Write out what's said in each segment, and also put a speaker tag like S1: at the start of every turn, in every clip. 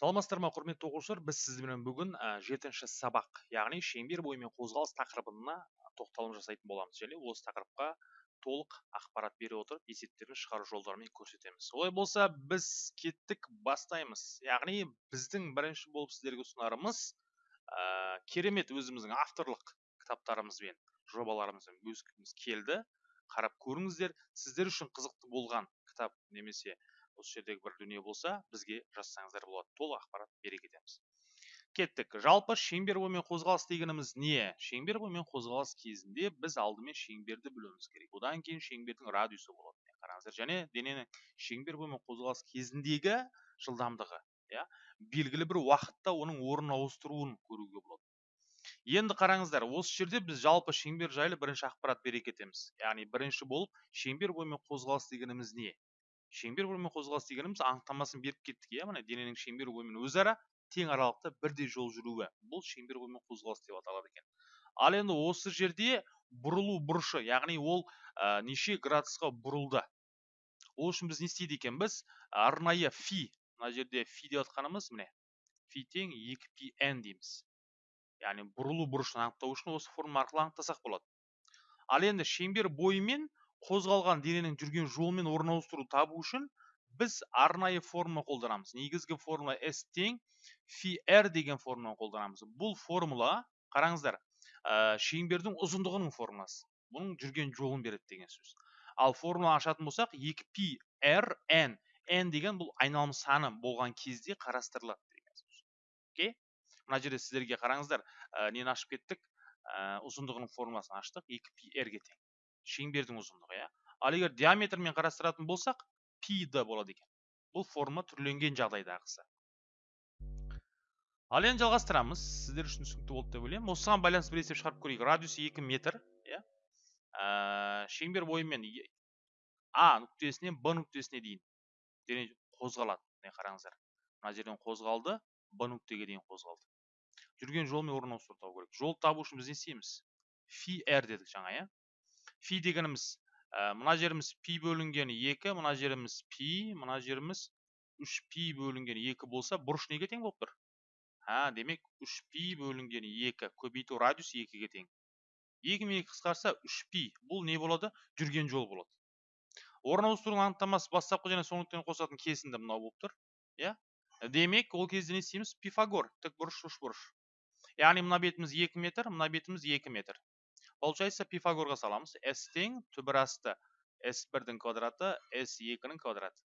S1: саламатсыздар ма құрметті оқушылар? Біз сіздермен бүгін жетінші сабақ яғни шеңбер бойымен қозғалыс тақырыбына тоқталым жасайтын боламыз және осы тақырыпқа толық ақпарат бере отырып есептерін шығару жолдарымен көрсетеміз. Олай болса біз кеттік бастаймыз. Яғни біздің бірінші болып сіздерге ұсынарымыз ә, керемет өзіміздің авторлық кітаптарымызбен жобаларымызбен бөліскіміз келді. Қарап көріңіздер сіздер үшін қызықты болған кітап немесе осы жердегі бір дүние болса бізге жазсаңыздар болады. Толық ақпарат бере кетеміз кеттік. Жалпы шеңбер бойымен қозғалыс дегеніміз не? Шеңбер бойымен қозғалыс кезінде біз алдымен шеңберді білуіміз керек. Одан кейін шеңбердің радиусы болады. Қараңыздар. Және дененің шеңбер бойымен қозғалыс кезіндегі жылдамдығы иә белгілі бір уақытта оның орнын ауыстыруын көруге болады. Енді қараңыздар осы жерде біз жалпы шеңбер жайлы бірінші ақпарат бере кетеміз яғни бірінші болып шеңбер бойымен қозғалыс дегеніміз не? Шеңбер бойымен қозғалыс дегеніміз анықтамасын беріп кеттік иә міне дененің шеңбер бойымен өзара тең аралықта бірдей жол жүруі. Бұл шеңбер бойымен қозғалыс деп аталады екен. Ал енді осы жерде бұрылу бұрышы яғни ол ә, неше градусқа бұрылды? Ол үшін біз не істейді екенбіз? Арнайы фи мына жерде фи деп жатқанымыз міне фи тең екі пи н дейміз. Яғни бұрылу бұрышын анықтау үшін осы формула арқылы анықтасақ болады. Ал енді шеңбер бойымен қозғалған дененің жүрген жолымен орын ауыстыру табу үшін біз арнайы формула қолданамыз. Негізгі формула s тең фи r деген формуланы қолданамыз. Бұл формула қараңыздар ә, шеңбердің ұзындығының формуласы. Бұның жүрген жолын береді деген сөз. Ал формула ашатын болсақ 2 пи r n. N деген бұл айналым саны болған кезде қарастырылады деген сөз. Окей? Мына жерде сіздерге қараңыздар ә, нені ашып кеттік? Ә, ұзындығының формуласын аштық. 2 пи r-ге тең. Шеңбердің ұзындығы иә. Ал егер диаметрмен қарастыратын болсақ пи д болады екен. Бұл форма түрленген жағдайдағысы ал енді жалғастырамыз. Сіздер үшін түсінікті болды деп ойлаймын. Осыған байланысты бір есеп шығарып көрейік. Радиусы 2 метр иә. Ә, шеңбер бойымен а нүктесінен б нүктесіне дейін қозғалады. Міне қараңыздар. Мына жерден қозғалды б нүктеге дейін қозғалды. Жүрген жолмен орын ауыстыру табу керек жол табу үшін біз не істейміз? Фи р дедік жаңа иә. Фи дегеніміз ә, мына жеріміз пи бөлінген екі мына жеріміз пи мына жеріміз үш пи бөлінген екі болса бұрыш неге тең болып тұр ha демек үш пи бөлінген екі көбейту радиус екіге тең екі мен екі қысқарса үш пи бұл не болады жүрген жол болады орын ауыстырудың анықтамасы бастапқы және соңғы нүктені қосатын кесінді мынау болып тұр иә демек ол кезде не істейміз пифагор тік бұрыш бұрыш яғни мына бетіміз екі метр мына бетіміз екі метр получается пифагорға саламыз s тең түбірасты s бірдің квадраты s екінің квадраты.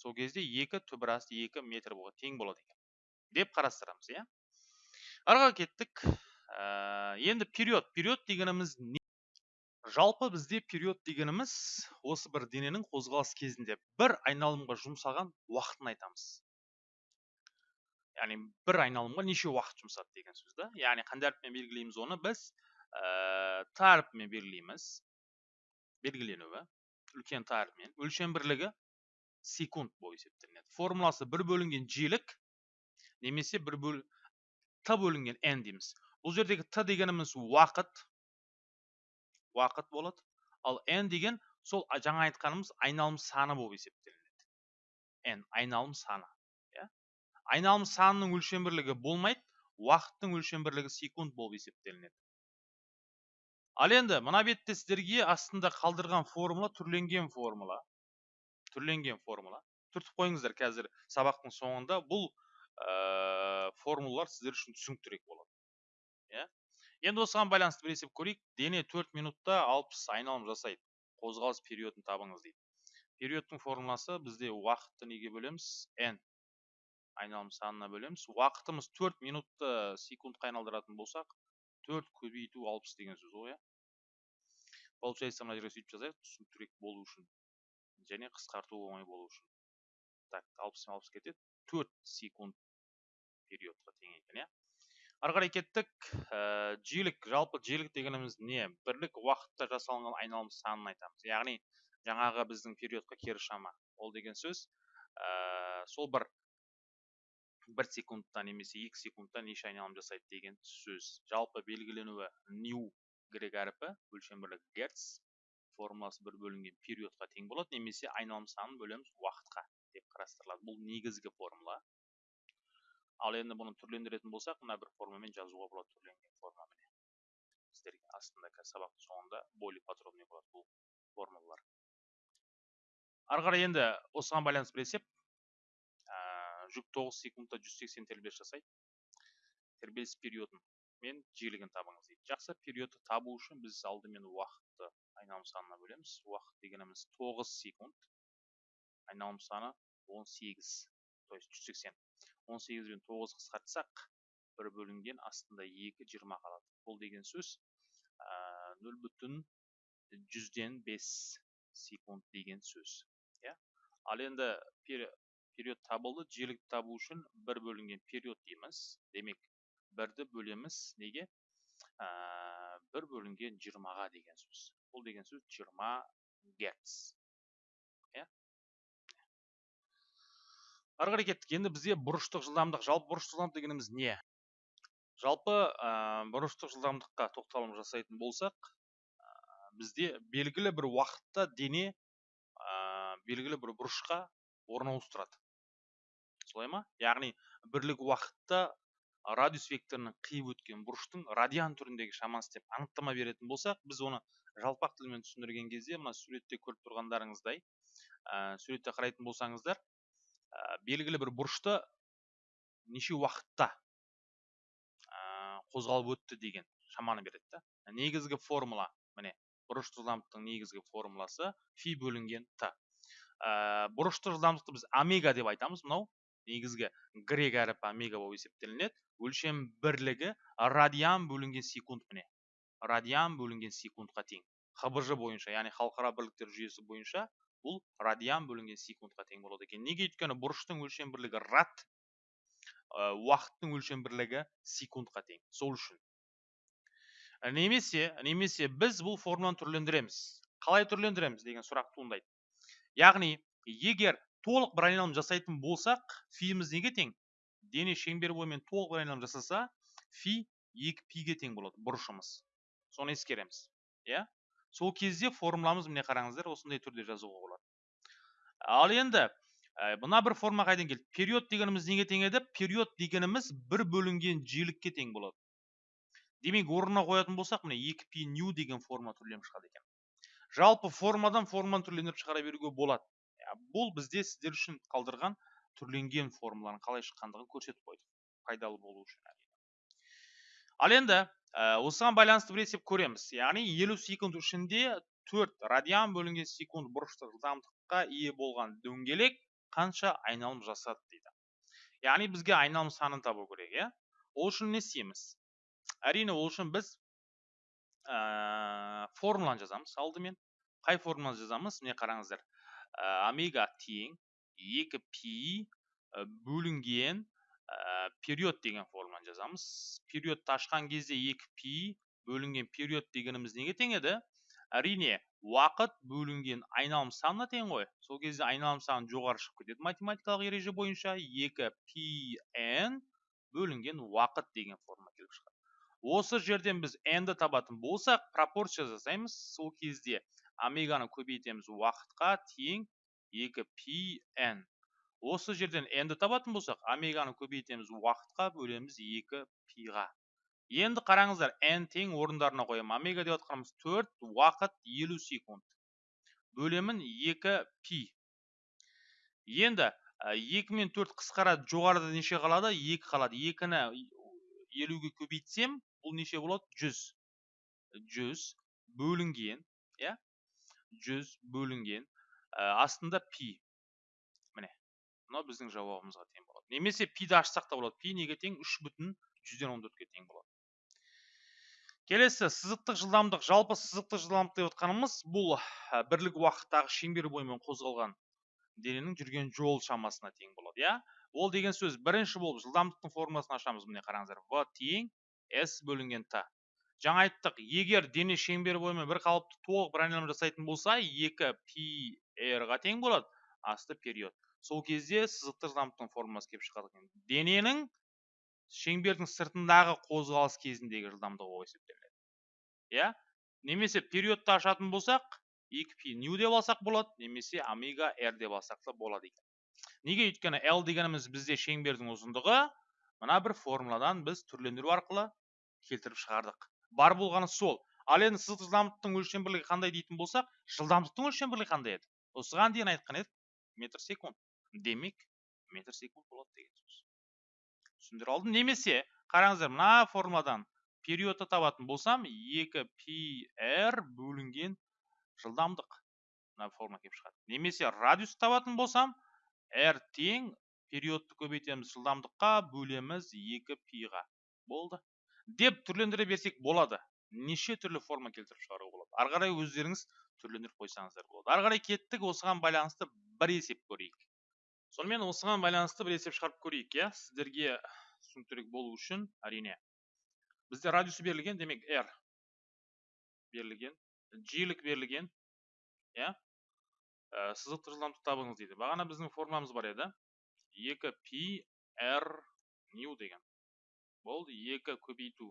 S1: Сол кезде екі түбірасты екі метр болады тең болады екен деп қарастырамыз иә? Арға кеттік. Ә, енді период. Период дегеніміз не? Жалпы бізде период дегеніміз осы бір дененің қозғалыс кезінде бір айналымға жұмсаған уақытын айтамыз. Яғни бір айналымға неше уақыт жұмсады деген сөз да? Яғни қандай әріппен белгілейміз оны. Біз тарпымен белгілейміз белгіленуі үлкен тарпымен өлшем бірлігі секунд болып есептелінеді формуласы бір бөлінген жиілік немесе бір бөл т бөлінген n дейміз бұл жердегі т дегеніміз уақыт уақыт болады ал n деген сол жаңа айтқанымыз айналым саны болып есептелінеді n айналым саны иә айналым санының өлшем бірлігі болмайды уақыттың өлшем бірлігі секунд болып есептелінеді ал енді мына бетте сіздерге астында қалдырған формула түрленген формула. Түрленген формула. Түртіп қойыңыздар қазір сабақтың соңында бұл ә, формулалар сіздер үшін түсініктірек болады. Иә? Енді осыған байланысты бір есеп көрейік. Дене 4 минутта 60 айналым жасайды. Қозғалыс периодын табыңыз дейді. Периодтың формуласы бізде уақытты неге бөлеміз? N. Айналым санына бөлеміз. Уақытымыз 4 минутты секундқа айналдыратын болсақ төрт көбейту алпыс деген сөз ғой иә? Получается мына жерге сөйтіп жазайық түсініктірек болу үшін және қысқарту оңай болу үшін так алпыс алпыс кетеді. Төрт секунд периодқа тең екен иә ары қарай кеттік. Ә, жиілік. Жалпы жиілік дегеніміз не? Бірлік уақытта жасалынған айналым санын айтамыз. Яғни жаңағы біздің периодқа кері шама. Ол деген сөз ә, сол бір бір секундта немесе екі секундта неше айналым жасайды деген сөз. Жалпы белгіленуі нью грек әріпі өлшем бірлігі герц формуласы бір бөлінген периодқа тең болады немесе айналым санын бөлеміз уақытқа деп қарастырылады бұл негізгі формула ал енді бұны түрлендіретін болсақ мына бір формамен жазуға болады түрленген форма міне сіздерге астында қазір сабақтың соңында более подробный болады бұл формулалар ары қарай енді осыған байланысты бір есеп жүк 9 секундта 180 тербеліс жасайды тербеліс периодын мен жиілігін табыңыз дейді. Жақсы периодты табу үшін біз алдымен уақытты айналым санына бөлеміз. Уақыт дегеніміз 9 секунд айналым саны 18 то есть 180 18 бен 9 қысқартсақ бір бөлінген астында 2 20 қалады. Бұл деген сөз нөл бүтін жүзден бес секунд деген сөз иә. Ал енді период табылды. Жиілікті табу үшін бір бөлінген период дейміз. Демек бірді бөлеміз неге? Ә, бір бөлінген жиырмаға деген сөз. Бұл деген сөз жиырма герц. Иә? Ары қарай кеттік. Енді бізде бұрыштық жылдамдық жалпы бұрыштық жылдамдық дегеніміз не? Жалпы ә, бұрыштық жылдамдыққа тоқталым жасайтын болсақ ә, бізде белгілі бір уақытта дене ә, белгілі бір бұрышқа орналастырады. Солай ма? Яғни бірлік уақытта радиус векторының қиып өткен бұрыштың радиан түріндегі шамасы деп анықтама беретін болсақ біз оны жалпақ тілмен түсіндірген кезде мына суретте көріп тұрғандарыңыздай ә, суретте қарайтын болсаңыздар ә, белгілі бір бұрышты неше уақытта ә, қозғалып өтті деген шаманы береді да. Негізгі формула міне бұрышты жылдамдықтың негізгі формуласы фи бөлінген т. Ә, бұрышты жылдамдықты біз омега деп айтамыз. Мынау негізгі грек әріпі омега болып есептелінеді. Өлшем бірлігі радиан бөлінген секунд міне. Радиан бөлінген секундқа тең. Хбж бойынша яғни халықаралық бірліктер жүйесі бойынша бұл радиан бөлінген секундқа тең болады екен. Неге өйткені бұрыштың өлшем бірлігі рад уақыттың өлшем бірлігі секундқа тең. Сол үшін. Немесе немесе біз бұл формуланы түрлендіреміз. Қалай түрлендіреміз деген сұрақ туындайды. Яғни егер толық бір айналым жасайтын болсақ фиіміз неге тең? Дене шеңбер бойымен толық бір айналым жасаса фи екі пиге тең болады бұрышымыз. Соны ескереміз иә? Сол кезде формуламыз міне қараңыздар осындай түрде жазуға болады. Ал енді ә, мына бір форма қайдан келді? Период дегеніміз неге тең еді? Период дегеніміз бір бөлінген жиілікке тең болады. Демек орнына қоятын болсақ міне екі пи нью деген форма түрленіп шығады екен. Жалпы формадан форманы түрлендіріп шығара беруге болады. Бұл бізде сіздер үшін қалдырған түрленген формуланың қалай шыққандығын көрсетіп қойдық пайдалы болу үшін ал енді ә, осыған байланысты бір есеп көреміз. Яғни елу секунд ішінде төрт радиан бөлінген секунд бұрыштық жылдамдыққа ие болған дөңгелек қанша айналым жасады дейді. Яғни бізге айналым санын табу керек иә? Ол үшін не істейміз? Әрине ол үшін біз ә, формуланы жазамыз алдымен. Қай формуланы жазамыз міне қараңыздар. Омега тең екі пи бөлінген период деген формуланы жазамыз периодты ашқан кезде екі пи бөлінген период дегеніміз неге тең еді әрине уақыт бөлінген айналым санына тең ғой сол кезде айналым саны жоғары шығып кетеді математикалық ереже бойынша екі пи н бөлінген уақыт деген форма келіп шығады осы жерден біз n ді табатын болсақ пропорция жасаймыз сол кезде омеганы көбейтеміз уақытқа тең 2 пи n осы жерден n-ді табатын болсақ омеганы көбейтеміз уақытқа бөлеміз 2 пиға. Енді қараңыздар n тең орындарына қоямын омега деп жатқанымыз 4 уақыт 50 секунд. Бөлемін 2 пи. Енді 2 мен 4 қысқарады жоғарыда неше қалады? 2 қалады. 2-ні 50-ге көбейтсем бұл неше болады? 100 100 бөлінген. Жүз бөлінген ә, астында пи. Міне мынау біздің жауабымызға тең болады. Немесе пиді ашсақ та болады. Пи неге тең? үш бүтін жүзден он төртке тең болады. Келесі сызықтық жылдамдық жалпы сызықтық жылдамдық деп отқанымыз бұл бірлік уақыттағы шеңбер бойымен қозғалған дененің жүрген жол шамасына тең болады иә? Ол деген сөз бірінші болып жылдамдықтың формуласын ашамыз. Міне қараңыздар. В тең с бөлінген т. Жаңа айттық егер дене шеңбер бойымен бір қалыпты толық бір айналым жасайтын болса екі пи ға тең болады асты период. Сол кезде сызықтық жылдамдықтың формуласы келіп шығады екен. Дененің шеңбердің сыртындағы қозғалыс кезіндегі жылдамдығы болып есептелінеді. Иә? Немесе периодты ашатын болсақ екі пи нью деп алсақ болады немесе омега р деп алсақ та болады екен. Неге? Өйткені l дегеніміз бізде шеңбердің ұзындығы мына бір формуладан біз түрлендіру арқылы келтіріп шығардық. Бар болғаны сол. Ал енді сызықтық жылдамдықтың өлшем бірлігі қандай дейтін болсақ жылдамдықтың өлшем бірлігі қандай еді? Осыған дейін айтқан едік метр секунд. Демек метр секунд болады деген сөз. Түсіндіре алдым. Немесе қараңыздар мына формуладан периодты табатын болсам 2 пи р бөлінген жылдамдық мына формула келіп шығады. Немесе радиус табатын болсам r тең периодты көбейтеміз жылдамдыққа бөлеміз 2 пиға. Болды. Деп түрлендіре берсек болады. Неше түрлі форма келтіріп шығаруға болады. Ары қарай өздеріңіз түрлендіріп қойсаңыздар болады. Ары қарай кеттік осыған байланысты бір есеп көрейік. Сонымен осыған байланысты бір есеп шығарып көрейік иә? Сіздерге түсініктірек болу үшін әрине. Бізде радиусы берілген демек r берілген жиілік берілген иә? Ә, сызықтық жылдамдық табыңыз дейді. Бағана біздің формуламыз бар еді. 2 пи r нью деген. Болды 2 көбейту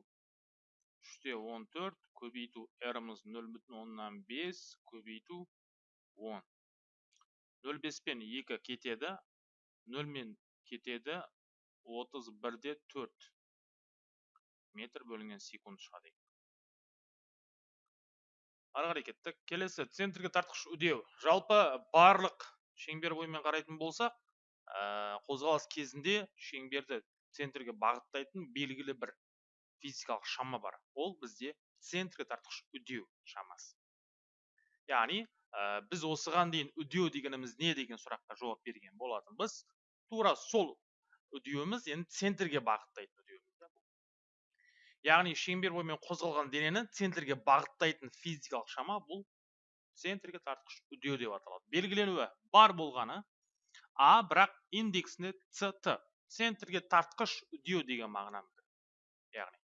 S1: үште он төрт көбейту оннан бес көбейту он. Нөл беспен екі кетеді нөлмен кетеді отыз бірде төрт. Метр бөлінген секунд шығады ары қарай кеттік. Келесі центрге тартқыш үдеу. Жалпы барлық шеңбер бойымен қарайтын болсақ ә, қозғалыс кезінде шеңберді центрге бағыттайтын белгілі бір физикалық шама бар. Ол бізде центрге тартқыш үдеу шамасы. Яғни ә, біз осыған дейін үдеу дегеніміз не деген сұраққа жауап берген болатынбыз. Тура сол үдеуіміз енді центрге бағыттайтын үдеуіміз яғни шеңбер бойымен қозғалған денені центрге бағыттайтын физикалық шама бұл центрге тартқыш үдеу деп аталады. Белгіленуі бар болғаны а бірақ индексінде ct центрге тартқыш үдеу деген мағынаны яғни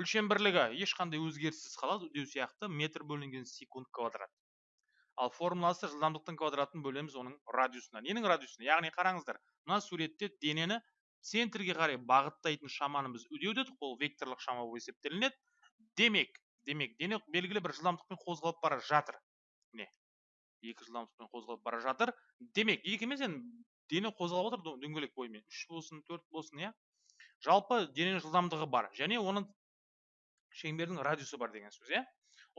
S1: өлшем бірлігі ешқандай өзгеріссіз қалады үдеу сияқты метр бөлінген секунд квадрат ал формуласы жылдамдықтың квадратын бөлеміз оның радиусына ненің радиусына яғни қараңыздар мына суретте денені центрге қарай бағыттайтын шаманы біз үдеу дедік ол векторлық шама болып есептелінеді демек демек дене белгілі бір жылдамдықпен қозғалып бара жатыр міне екі жылдамдықпен қозғалып бара жатыр демек екі емес енді дене қозғалып отыр дөңгелек бойымен. Үш болсын төрт болсын иә. Жалпы дененің жылдамдығы бар. Және оның шеңбердің радиусы бар деген сөз иә.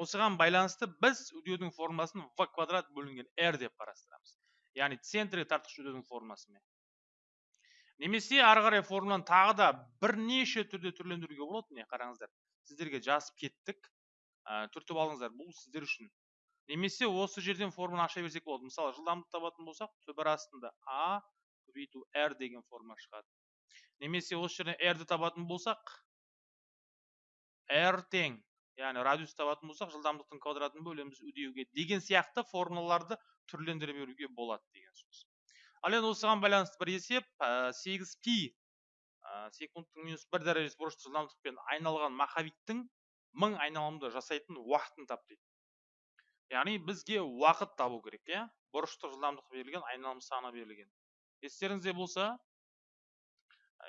S1: Осыған байланысты біз үдеудің формуласын в квадрат бөлінген r деп қарастырамыз. Яғни центрге тартқыш үдеудің формуласымен немесе ары қарай формуланы тағы да бірнеше түрде түрлендіруге болады міне қараңыздар. Сіздерге жазып кеттік. Түртіп алыңыздар. Бұл сіздер үшін немесе осы жерден формуланы аша берсек болады. Мысалы жылдамдық табатын болсақ түбір астында а көбейту r деген формула шығады. Немесе осы жерден r ді табатын болсақ r тең яғни радиус табатын болсақ жылдамдықтың квадратын бөлеміз үдеуге деген сияқты формулаларды түрлендіре беруге болады деген сөз. Ал енді осыған байланысты бір есеп сегіз пи секундтың минус бір дәрежесі бұрышты жылдамдықпен айналған махабиттің мың айналымды жасайтын уақытын тап дейді. Яғни бізге уақыт табу керек иә? бұрыштық жылдамдық берілген айналым саны берілген. Естеріңізде болса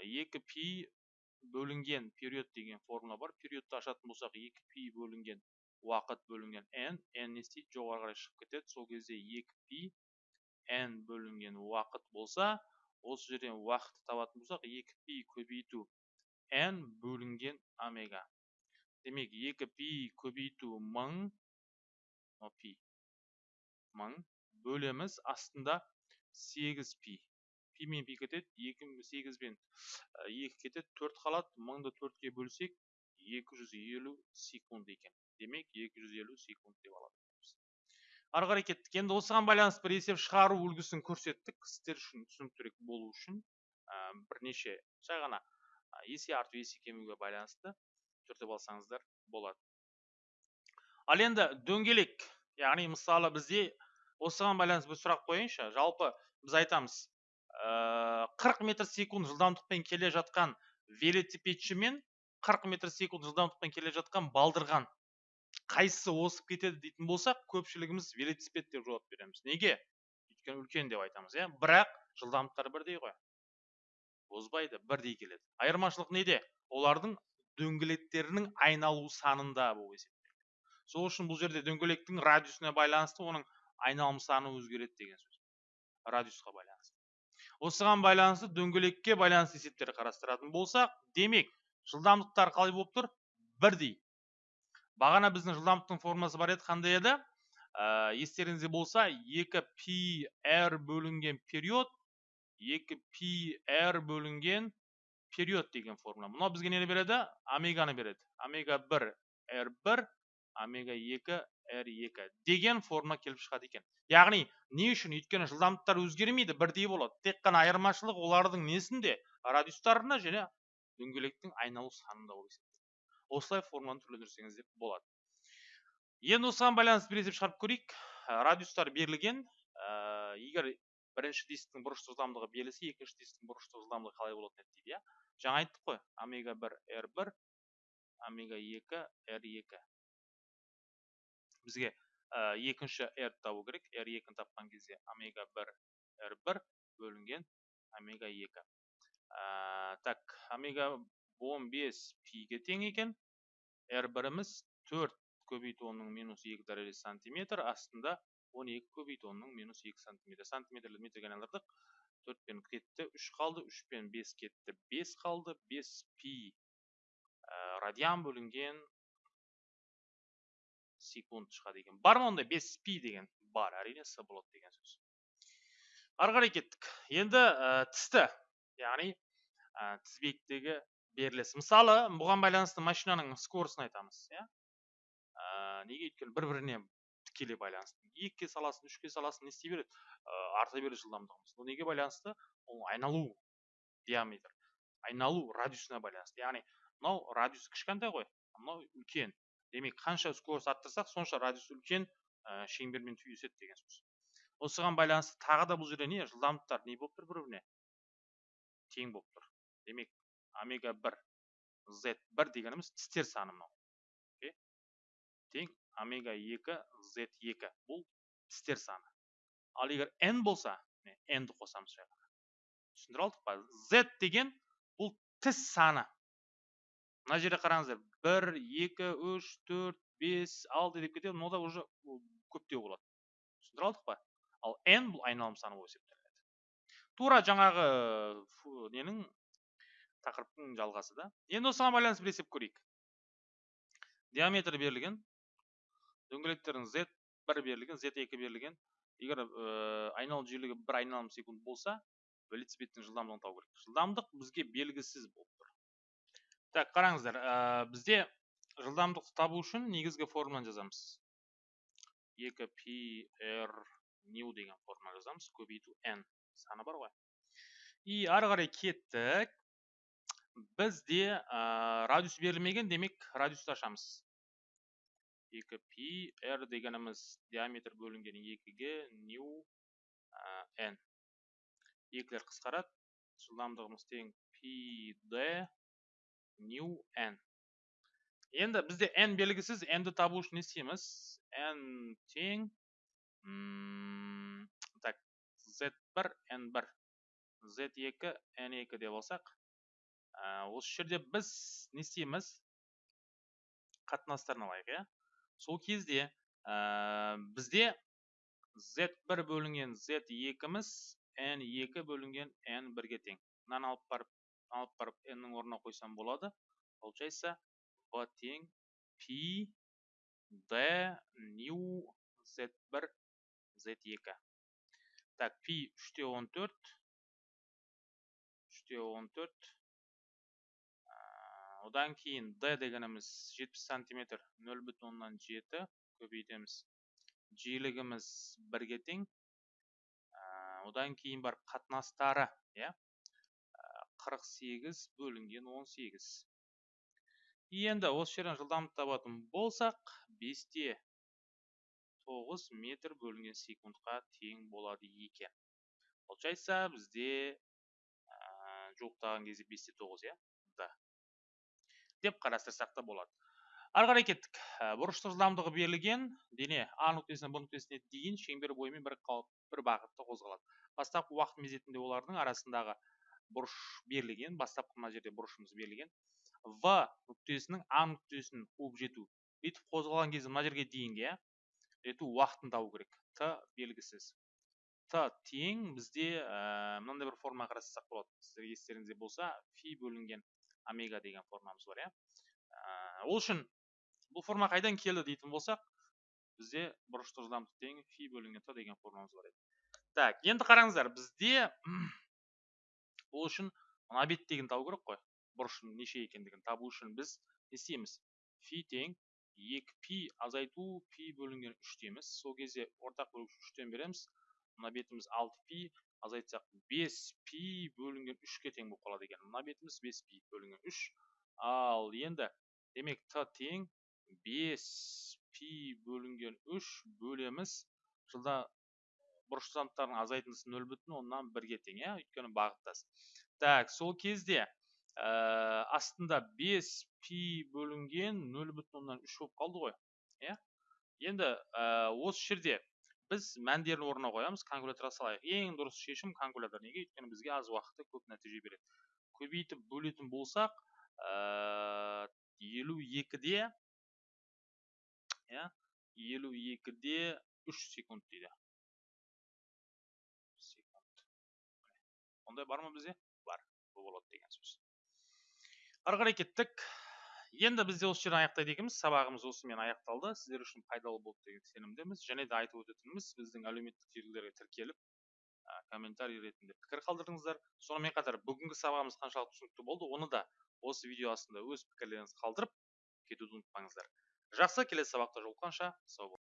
S1: екі пи бөлінген период деген формула бар. Периодты ашатын болсақ екі пи бөлінген уақыт бөлінген n n не істейді? жоғары қарай шығып кетеді. Сол кезде екі пи n бөлінген уақыт болса осы жерден уақытты табатын болсақ екі пи көбейту n бөлінген омега. Демек екі пи көбейту мың мың бөлеміз астында сегіз пи пи мен пи кетеді екі сегіз бен екі кетеді төрт қалады мыңды төртке бөлсек екі жүз елу секунд екен демек екі жүз елу секунд деп аламыз ары қарай кеттік енді осыған байланысты бір есеп шығару үлгісін көрсеттік сіздер үшін түсініктірек болу үшін ә, бірнеше жай ғана есе арту есе кемуге байланысты түртіп алсаңыздар болады ал енді дөңгелек яғни мысалы бізде осыған байланысты бір сұрақ қояйыншы. Жалпы біз айтамыз қырық метр секунд жылдамдықпен келе жатқан велосипедші мен қырық метр секунд жылдамдықпен келе жатқан балдырған қайсысы озып кетеді дейтін болсақ көпшілігіміз велосипед деп жауап береміз. Неге? Өйткені үлкен деп айтамыз иә. Бірақ жылдамдықтары бірдей ғой. Озбайды бірдей келеді. Айырмашылық неде? Олардың дөңгелектерінің айналу санында есептеледі сол үшін бұл жерде дөңгелектің радиусына байланысты оның айналым саны өзгереді деген сөз. Радиусқа байланысты. Осыған байланысты дөңгелекке байланысты есептер қарастыратын болсақ демек жылдамдықтар қалай болып тұр бірдей. Бағана біздің жылдамдықтың формуласы бар еді қандай еді? Ә, естеріңізде болса 2 пи r бөлінген период 2 пи r бөлінген период деген формула. Мынау бізге нені береді? Омеганы береді. Омега 1 r1 омега 2 r2 деген формула келіп шығады екен. Яғни не үшін? Өйткені жылдамдықтар өзгермейді бірдей болады. Тек қана айырмашылық олардың несінде? Радиустарында және дөңгелектің айналу санында болып есептеледі осылай формуланы түрлендірсеңіздер болады. Енді осыған байланысты бір есеп шығарып көрейік. Радиустар берілген. Ә, егер бірінші дисктің бұрыштық жылдамдығы берілсе екінші дисктің бұрыштық жылдамдығы қалай болатын еді дейді иә? Жаңа айттық қой. Омега 1 r1 омега 2 r2 бізге ә, екінші r табу керек. R2-ні тапқан кезде омега 1 r1 бөлінген омега 2 ә, так омега 15 пиге тең екен. R1-іміз 4 көбейту онның минус 2 дәрежесі сантиметр астында 12 көбейту онның минус 2 сантиметр. Сантиметрлі метрге айналдырдық 4 пен кетті 3 қалды 3 пен 5 кетті 5 қалды 5 пи. Ә, радиан бөлінген секунд шығады екен бар ма ондай? 5 пи деген. Бар әрине с болады деген сөз. Ары қарай кеттік. Енді ә, тісті. Яғни ә, тізбектегі беріліс. Мысалы бұған байланысты машинаның скоростын айтамыз иә? Неге өйткені бір біріне тікелей байланысты. Екіге саласың үшке саласың не істей береді? Ә, арта береді жылдамдығымыз. Бұл неге байланысты? Ол айналу диаметр айналу радиусына байланысты. Яғни мынау радиус кішкентай ғой мынау үлкен. Демек қанша скорость арттырсақ сонша радиус үлкен ә, шеңбермен түйіседі деген сөз. Осыған байланысты тағы да бұл жерде не? Жылдамдықтар не болып тұр бір біріне тең болып тұр. Демек омега бір z бір дегеніміз тістер саны мынау. Тең омега 2 z2 бұл тістер саны. Ал егер n болса n-ді қосамыз жай алдық па? Z деген бұл тіс саны. Мына жерде қараңыздар 1 2 3 4 5 6 деп кетеді мынау уже көптеу болады. Түсіндіре алдық па? Ал n бұл айналым саны болып есептелінеді тура жаңағы ненің? Тақырыптың жалғасы да. Енді осыған байланысты бір есеп көрейік. Диаметр берілген дөңгелектердің z бір берілген z екі берілген. Егер ә, айналу жиілігі бір айналым секунд болса велосипедтің жылдамдығын табу керек жылдамдық бізге белгісіз тұр так қараңыздар ә, бізде жылдамдықты табу үшін негізгі формуланы жазамыз. 2 пи р нью деген формула жазамыз. Көбейту n саны бар ғой. И ары қарай кеттік. Бізде ә, радиус берілмеген демек радиусты ашамыз. 2 пи r дегеніміз диаметр бөлінген 2-ге нью n екілер қысқарады. Жылдамдығымыз тең пи д. Нью n. Енді бізде n белгісіз n-ді табу үшін не істейміз n тең так z1 n1 z2 n2 деп алсақ осы жерде біз не істейміз қатынастарын алайық иә сол кезде ә, бізде z1 бөлінген z2-міз n2 бөлінген n1-ге тең мынаны алып барып алып барып n-нің орнына қойсам болады. Получается b тең пи d нью z1 z2 так пи 3-те 14 3-те 14 одан кейін d дегеніміз 70 сантиметр 0,7 көбейтеміз. Жиілігіміз бірге тең. Одан кейін бар қатынастары иә? 48 бөлінген 18 енді осы жерден жылдамдық табатын болсақ 5-те 9 метр бөлінген секундқа тең болады екен. Получается бізде жуықтаған кезде 5-те 9 иә? Деп қарастырсақ та болады. Ары қарай кеттік. Ә, бұрыштық жылдамдығы берілген дене а нүктесінен б нүктесіне дейін шеңбер бойымен бір, бір бағытта қозғалады. Бастапқы уақыт мезетінде олардың арасындағы бұрыш берілген бастапқы мына жерде бұрышымыз берілген. В нүктесінің а нүктесін қуып жету бүйтіп қозғалған кезде мына жерге дейінгі иә жету уақытын табу керек. Т белгісіз. Т тең бізде ә, мынандай бір форма қарастырсақ болады. Сіздерге естеріңізде болса фи бөлінген омега деген формамыз бар иә. Ә, ол үшін бұл форма қайдан келді дейтін болсақ бізде бұрыштық жылдамдық тең фи бөлінген т деген формамыз бар еді. Так енді қараңыздар бізде ол үшін мына беттегіні табу керек қой. Бұрыштың неше екендігін табу үшін біз не істейміз? Фи тең екі пи азайту пи бөлінген үш дейміз. Сол кезде ортақ бөлгіш үштен береміз. Мына бетіміз алты пи азайтсақ бес пи бөлінген үшке тең болып қалады екен. Мына бетіміз бес пи бөлінген үш. Ал енді демек т тең бес пи бөлінген үш бөлеміз. Жылда бұрыш жылдамдықтардың азайтындысы нөл бүтін оннан бірге тең иә өйткені бағыттас. Так сол кезде ә, астында 5 пи бөлінген 0,3 оннан үш болып қалды ғой иә? Енді ә, осы жерде біз мәндерін орнына қоямыз калькуляторға салайық. Ең дұрыс шешім калькулятор неге? Өйткені бізге аз уақытта көп нәтиже береді. Көбейтіп бөлетін болсақ ә, елу екіде иә? елу екіде үш секунд дейді. Ондай бар ма бізде? Бар. Болады деген сөз. Ары қарай кеттік. Енді біз де осы жерден аяқтайды екенбіз. Сабағымыз осымен аяқталды. Сіздер үшін пайдалы болды деген сенімдеміз. Және де айтып өтетініміз біздің әлеуметтік желілерге тіркеліп ә, комментарий ретінде пікір қалдырдыңыздар. Сонымен қатар бүгінгі сабағымыз қаншалықты түсінікті болды оны да осы видео астында өз пікірлеріңізді қалдырып кетуді ұмытпаңыздар. Жақсы келесі сабақта жолыққанша. Сау болыңыздар